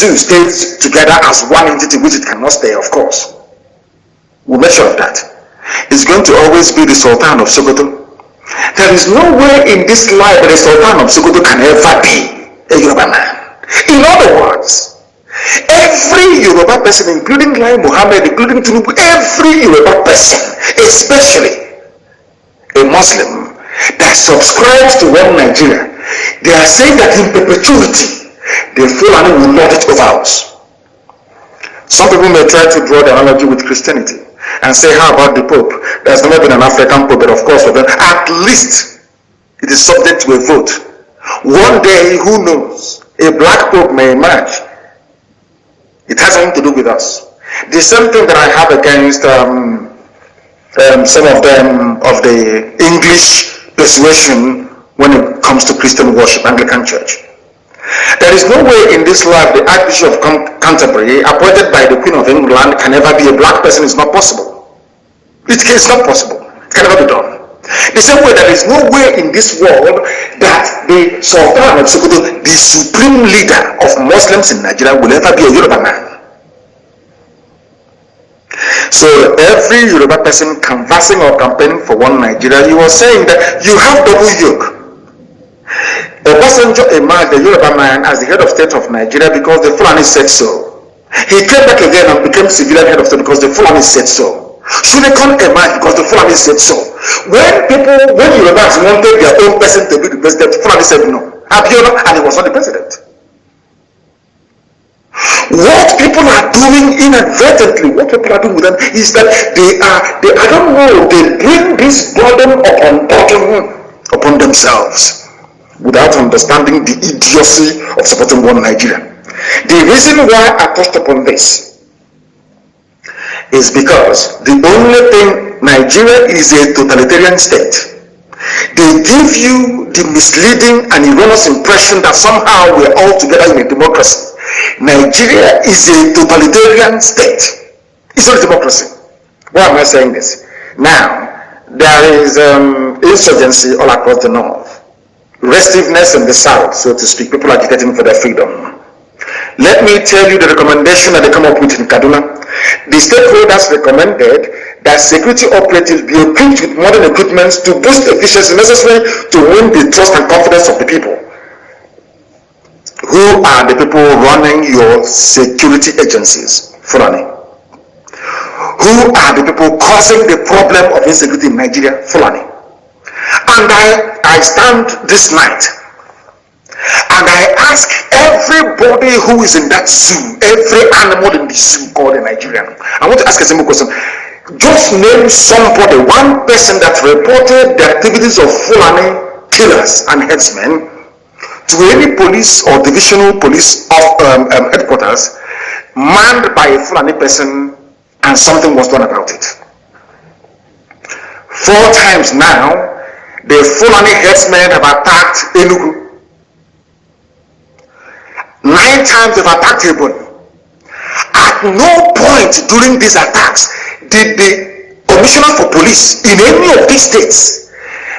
two states together as one entity, which it cannot stay, of course. We'll make sure of that. It's going to always be the Sultan of Sokoto. There is no way in this life that the Sultan of Sokoto can ever be a Yoruba man. In other words, every Yoruba person, including Lai Muhammad, including Tinubu, every Yoruba person, especially a Muslim that subscribes to one Nigeria, they are saying that in perpetuity, the Fulani will lord it over us. Some people may try to draw the analogy with Christianity and say, how about the Pope? There's never been an African Pope, but of course, at least it is subject to a vote. One day, who knows, a black Pope may emerge. It has nothing to do with us. The same thing that I have against um, um, some of them of the English persuasion when it comes to Christian worship, Anglican Church. There is no way in this life the Archbishop of Canterbury, appointed by the Queen of England, can ever be a black person. It's not possible. It is not possible. It can never be done. The same way there is no way in this world that the Sultan of Sokoto, the supreme leader of Muslims in Nigeria, will ever be a Yoruba man. So every Yoruba person canvassing or campaigning for one Nigeria, you are saying that you have double yoke. Obasanjo emerged the Yoruba man as the head of state of Nigeria because the Fulani said so. He came back again and became civilian head of state because the Fulani said so. Shonekan emerged because the Fulani said so. When people, when Yorubas wanted their own person to be the president, The Fulani said no. Abiola, and he was not the president. What people are doing inadvertently, what people are doing with them is that they are, they, I don't know, they bring this burden upon burden upon themselves without understanding the idiocy of supporting one Nigeria. The reason why I touched upon this is because the only thing Nigeria is a totalitarian state. They give you the misleading and erroneous impression that somehow we're all together in a democracy. Nigeria is a totalitarian state. It's not a democracy. Why am I saying this? Now, there is um, insurgency all across the north restiveness in the south, so to speak. People agitating for their freedom. Let me tell you the recommendation that they come up with in Kaduna. The stakeholders recommended that security operatives be equipped with modern equipment to boost efficiency necessary to win the trust and confidence of the people. Who are the people running your security agencies, Fulani? Who are the people causing the problem of insecurity in Nigeria, Fulani? And I, I stand this night and I ask everybody who is in that zoo, every animal in the zoo called a Nigerian. I want to ask a simple question. Just name somebody, one person that reported the activities of Fulani killers and headsmen to any police or divisional police of um, um, headquarters manned by a Fulani person and something was done about it. Four times now, the Fulani herdsmen have attacked Enugu. Nine times they've attacked Ebony. At no point during these attacks did the commissioner for police in any of these states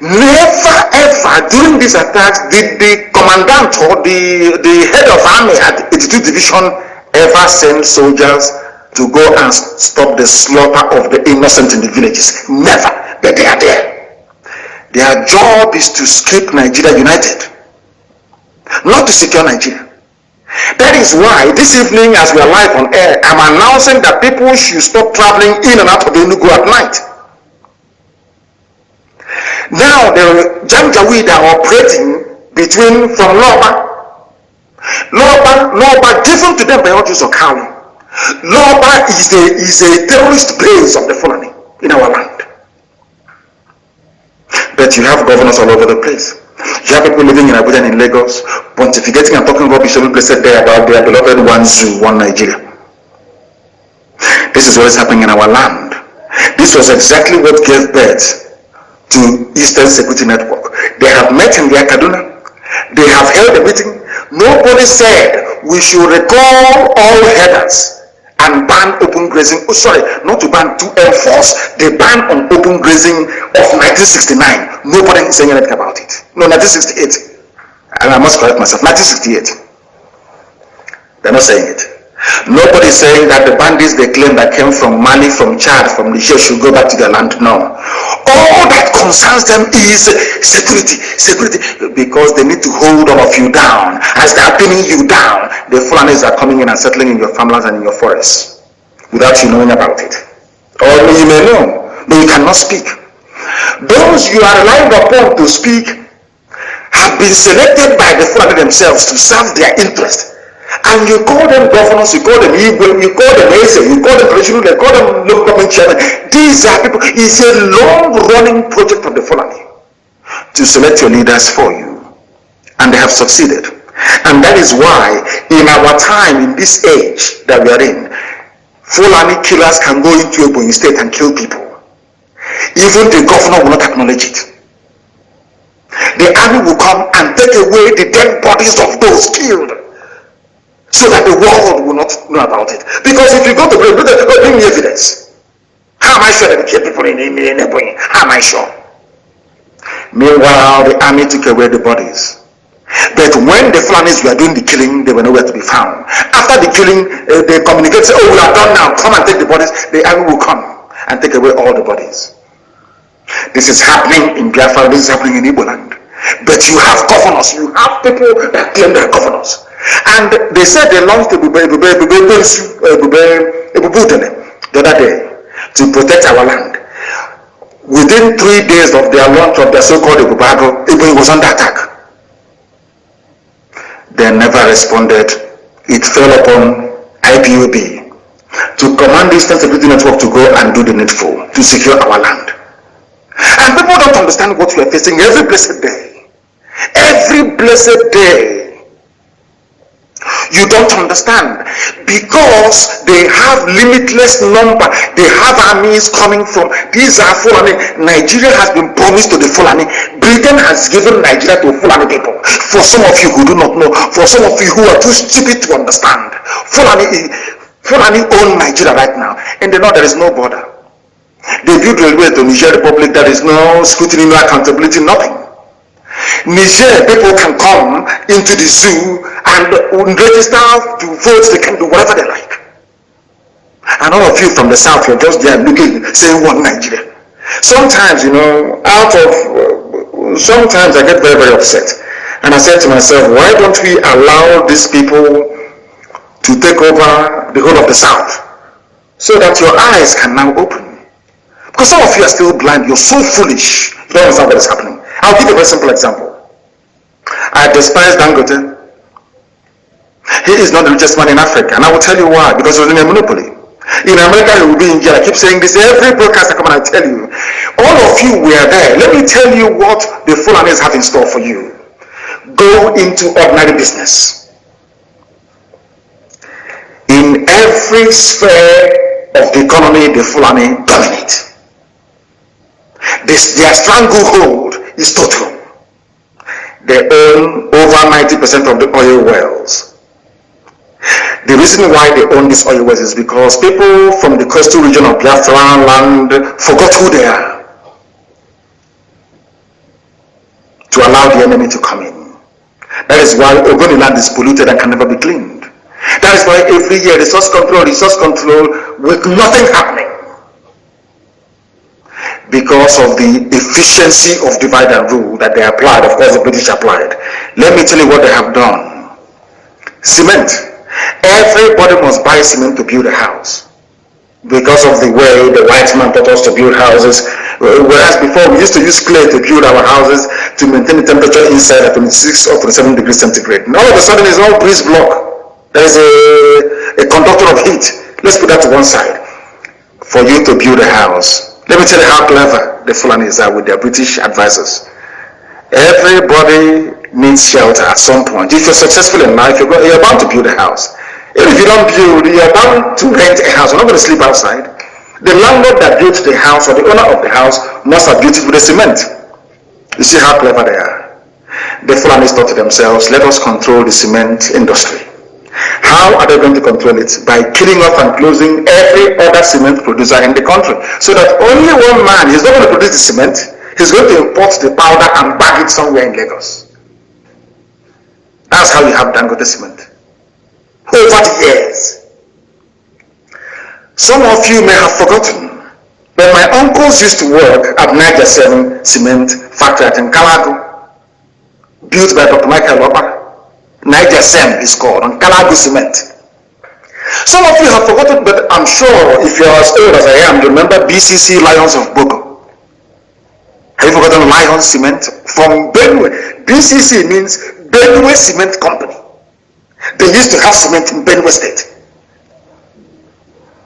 never ever during these attacks did the commandant or the, the head of army at 82 division ever send soldiers to go and stop the slaughter of the innocent in the villages. Never. But they are there. Their job is to keep Nigeria united, not to secure Nigeria. That is why this evening, as we are live on air, I'm announcing that people should stop traveling in and out of Enugu at night. Now, the Janjaweed are operating between from Loba. Loba, Loba, given to them by Otis Okali. Loba is a, is a terrorist base of the Fulani in our land. But you have governors all over the place. You have people living in Abuja and in Lagos, pontificating and talking rubbish every place there about their beloved one zoo, one Nigeria. This is what is happening in our land. This was exactly what gave birth to Eastern Security Network. They have met in their Kaduna. They have held a meeting. Nobody said we should recall all headers and ban open grazing. Oh, sorry, not to ban, to enforce the ban on open grazing of 1969. Nobody is saying anything about it. No, 1968. And I must correct myself. 1968. They're not saying it. Nobody saying that the bandits they claim that came from Mali, from Chad, from Niger should go back to their land. No. All that concerns them is security, security, because they need to hold all of you down. As they are pinning you down, the Fulanis are coming in and settling in your farmlands and in your forests without you knowing about it. Or you may know, but you cannot speak. Those you are relying upon to speak have been selected by the Fulani themselves to serve their interest and you call them governors, you call them Igwe, you call them Eze, you call them traditional, you call them local government chairman. These are people, it's a long running project of the Fulani to select your leaders for you. And they have succeeded. And that is why in our time, in this age that we are in, Fulani killers can go into a Ebonyi state and kill people. Even the governor will not acknowledge it. The army will come and take away the dead bodies of those killed so that the world will not know about it. Because if you go to bring, bring me evidence. How am I sure that they kill people in, in, in Ebonyi? How am I sure? Meanwhile, the army took away the bodies. But when the Fulanis were doing the killing, they were nowhere to be found. After the killing, uh, they communicated, oh, we are done now, come and take the bodies. The army will come and take away all the bodies. This is happening in Biafra, this is happening in Igbo land. But you have governors, you have people that claim they're governors. And they said they launched Ebube the other day to protect our land. Within three days of their launch of their so-called Ebube Agu, Ebube was under attack. They never responded. It fell upon IPOB to command the Eastern Security Network to go and do the needful to secure our land. And people don't understand what we are facing every blessed day. Every blessed day you don't understand. Because they have limitless number. They have armies coming from these are fulani. Nigeria has been promised to the fulani. Britain has given nigeria to fulani people. For some of you who do not know for some of you who are too stupid to understand fulani fulani own nigeria right now. And they know there is no border. They build railway to niger republic. There is no scrutiny no accountability nothing Niger people can come into the zoo and register to vote, they can do whatever they like. And all of you from the south, you're just there looking, saying one Nigeria. Sometimes, you know, out of, sometimes I get very, very upset. And I said to myself, why don't we allow these people to take over the whole of the south? So that your eyes can now open. Because some of you are still blind, you're so foolish, you don't understand what is happening. I'll give you a very simple example. I despise Dangote. He is not the richest man in Africa. And I will tell you why. Because he was in a monopoly. In America, he will be in jail. I keep saying this. Every broadcast I come and I tell you. All of you were there. Let me tell you what the Fulanis have in store for you. Go into ordinary business. In every sphere of the economy, the Fulani dominate. This, their stranglehold is total. They own over 90% of the oil wells. The reason why they own these oil wells is because people from the coastal region of Biafra land forgot who they are to allow the enemy to come in. That is why Ogoni land is polluted and can never be cleaned. That is why every year resource control, resource control with nothing happening because of the efficiency of divide and rule that they applied, of course the British applied. Let me tell you what they have done. Cement Everybody must buy cement to build a house because of the way the white man taught us to build houses. Whereas before we used to use clay to build our houses to maintain the temperature inside at 26 or 27 degrees centigrade. Now all of a sudden it's all breeze block. There is a, a conductor of heat. Let's put that to one side. For you to build a house. Let me tell you how clever the Fulanis are with their British advisors. Everybody needs shelter at some point. If you're successful in life, you're, you're bound to build a house. Even if you don't build, you're bound to rent a house. You're not going to sleep outside. The landlord that built the house or the owner of the house must have built it with a cement. You see how clever they are. The Fulanis thought to themselves, let us control the cement industry. How are they going to control it? By killing off and closing every other cement producer in the country. So that only one man is not going to produce the cement, he's going to import the powder and bag it somewhere in Lagos. That's how you have Dangote cement. over the years. Some of you may have forgotten, but my uncles used to work at Nigercem cement factory in Nkalagu, built by Dr. Michael Okpara. Niger 7 is called, on Kalagu cement. Some of you have forgotten, but I'm sure if you're as old as I am, you remember BCC Lions of Boko. Have you forgotten Lion Cement? From Benue. BCC means Benue Cement Company. They used to have cement in Benue State.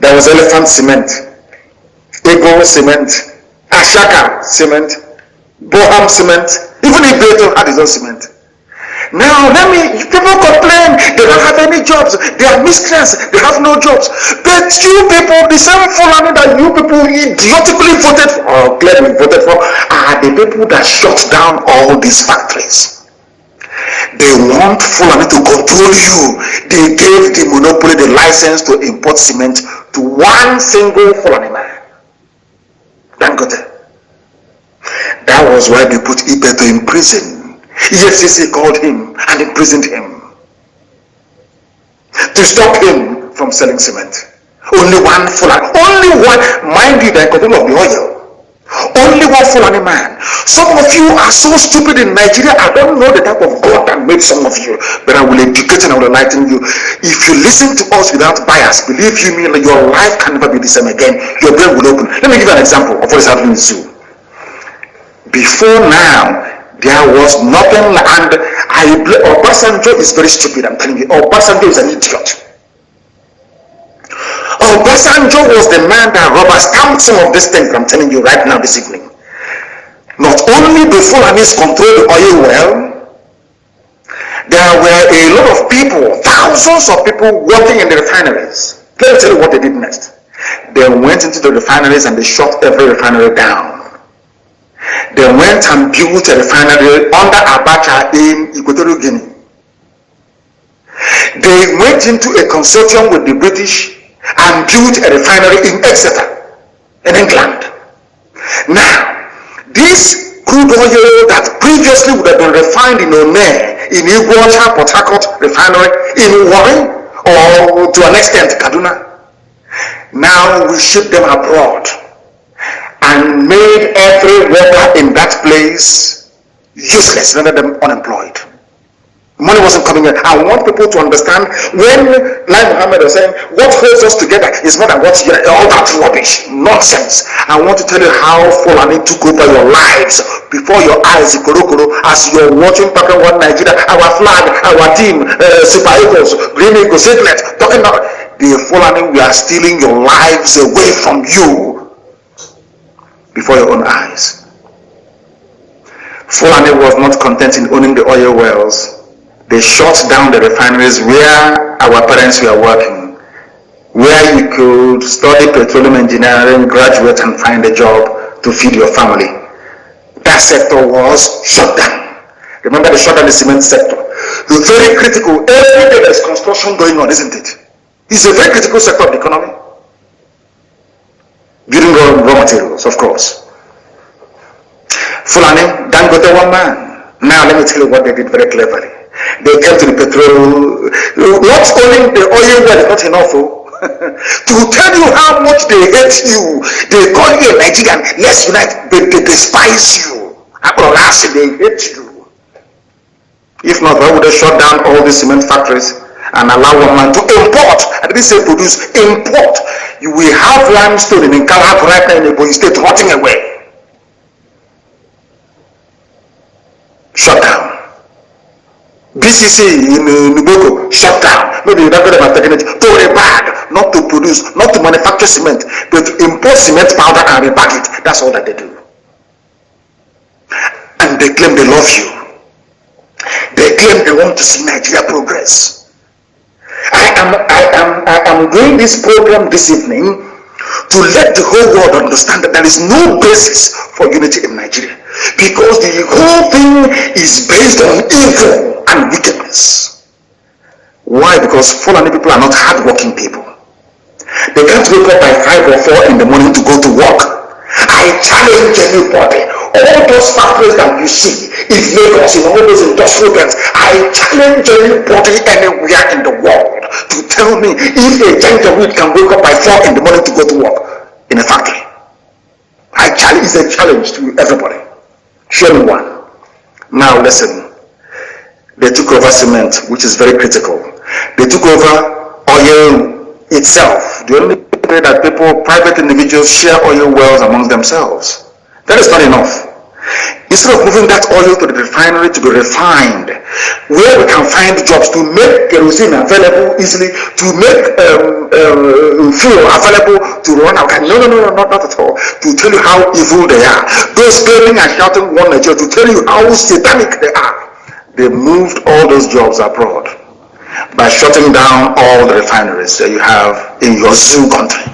There was Elephant Cement, Ego Cement, Ashaka Cement, Boham Cement, even Ibeto had his own cement. Now, let me, people complain, they don't have any jobs, they are miscreants, they have no jobs. But you people, the same Fulani that you people idiotically voted for, or clearly voted for, are the people that shut down all these factories. They want Fulani to control you. They gave the monopoly the license to import cement to one single Fulani man. Dangote. That was why they put Ibeto in prison EFCC called him and imprisoned him to stop him from selling cement. Only one Fulani, only one, mind you, the control of the oil. Only one Fulani man. Some of you are so stupid in Nigeria. I don't know the type of God that made some of you, but I will educate and I will enlighten you. If you listen to us without bias, believe you me, your life can never be the same again. Your brain will open. Let me give you an example of what is happening in zoo. Before now, there was nothing, and I Obasanjo is very stupid. I'm telling you, Obasanjo is an idiot. Obasanjo was the man that rubber stamped some of these things I'm telling you right now this evening. Not only the Fulanis control the oil well, there were a lot of people, thousands of people working in the refineries. Let me tell you what they did next. They went into the refineries and they shut every refinery down. They went and built a refinery under Abacha in Equatorial Guinea. They went into a consortium with the British and built a refinery in Exeter, in England. Now, this crude oil that previously would have been refined in Ome, in Iguacha, Port Harcourt refinery, in Warren, or to an extent Kaduna, now we ship them abroad and made every worker in that place useless, rendered them unemployed. Money wasn't coming in. I want people to understand when Lai Muhammad was saying, what holds us together is more than what's all that rubbish, nonsense. I want to tell you how Fulani took over your lives before your eyes, Ikorokoro, as you're watching Papa One Nigeria, our flag, our team, uh, Super Eagles, Green Eagles, Siglet, talking about the Fulani, we are stealing your lives away from you before your own eyes. Fulani was not content in owning the oil wells. They shut down the refineries where our parents were working, where you could study petroleum engineering, graduate and find a job to feed your family. That sector was shut down. Remember they shut down the cement sector. It's very critical. Every day there's construction going on, isn't it? It's a very critical sector of the economy building raw, raw materials, of course. Fulani, Dangote one man. Now let me tell you what they did very cleverly. They came to the petrol, not only the oil well is not enough, oh. to tell you how much they hate you. They call you a Nigerian, let's unite, but they despise you. They hate you. If not, why would they shut down all the cement factories and allow one man to import? I didn't say produce, import you will have limestone in Kalab right now in Ebonyi State rotting away. Shut down. BCC in uh, Nuboko, shut down. Maybe you're not going to taking it to a bag, not to produce, not to manufacture cement, but to import cement powder and rebag it. That's all that they do. And they claim they love you. They claim they want to see Nigeria progress. I am, I am, I am doing this program this evening to let the whole world understand that there is no basis for unity in Nigeria because the whole thing is based on evil and wickedness. Why? Because Fulani people are not hardworking people. They can't wake up by 5 or 4 in the morning to go to work. I challenge anybody. All those factories that you see in Lagos, in all those industrial plants, I challenge anybody anywhere in the world to tell me if a wheat can wake up by 4 in the morning to go to work in a factory. I challenge, it's a challenge to everybody. Show me one. Now listen. They took over cement, which is very critical. They took over oil itself. The only way that people, private individuals, share oil wells amongst themselves. That is not enough. Instead of moving that oil to the refinery to be refined, where we can find jobs to make kerosene available easily, to make um, uh, fuel available to run our No, no, no, no, not, not at all. To tell you how evil they are. Those screaming and shouting one Nigeria to tell you how satanic they are. They moved all those jobs abroad by shutting down all the refineries that you have in your zoo country.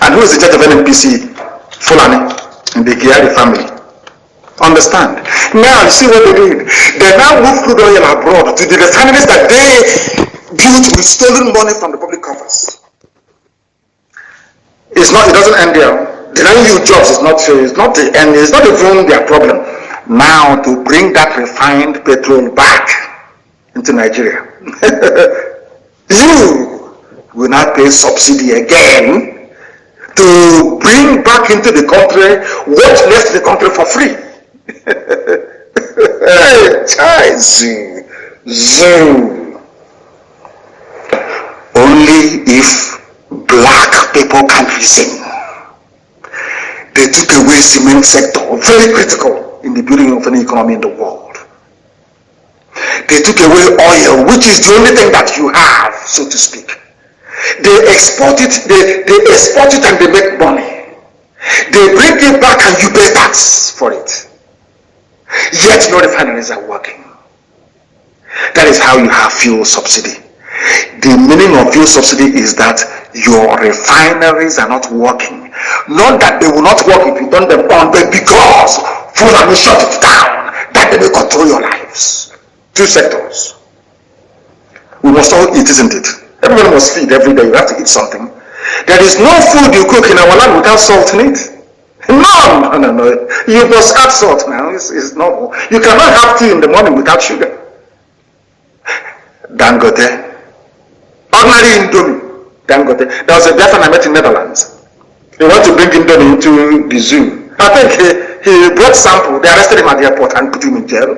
And who is the judge of NNPC? Fulani in the Kyari family. Understand? Now, you see what they did? They now moved crude oil abroad to the refineries that they built with stolen money from the public coffers. It's not, it doesn't end there. Denying you jobs is not, it's not the end, it's not even their problem. Now, to bring that refined petrol back into Nigeria, you will not pay subsidy again to bring back into the country what left the country for free hey, zoo, zoo. Only if black people can reason. They took away cement sector, very critical in the building of an economy in the world. They took away oil, which is the only thing that you have, so to speak. They export it, they, they export it and they make money. They bring it back and you pay tax for it. Yet no refineries are working. That is how you have fuel subsidy. The meaning of fuel subsidy is that your refineries are not working. Not that they will not work if you turn them on, but because Fulani shut it down, that they will control your lives. Two sectors. We must all eat, isn't it? Everyone must feed every day. You have to eat something. There is no food you cook in our land without salt in it. No, no, no, no. You must add salt now. It's, it's normal. You cannot have tea in the morning without sugar. Dangote. Ordinary Indomie. Dangote. There was a Biafran I met in Netherlands. He wanted to bring Indomie into the zoo. I think he, he brought sample. They arrested him at the airport and put him in jail.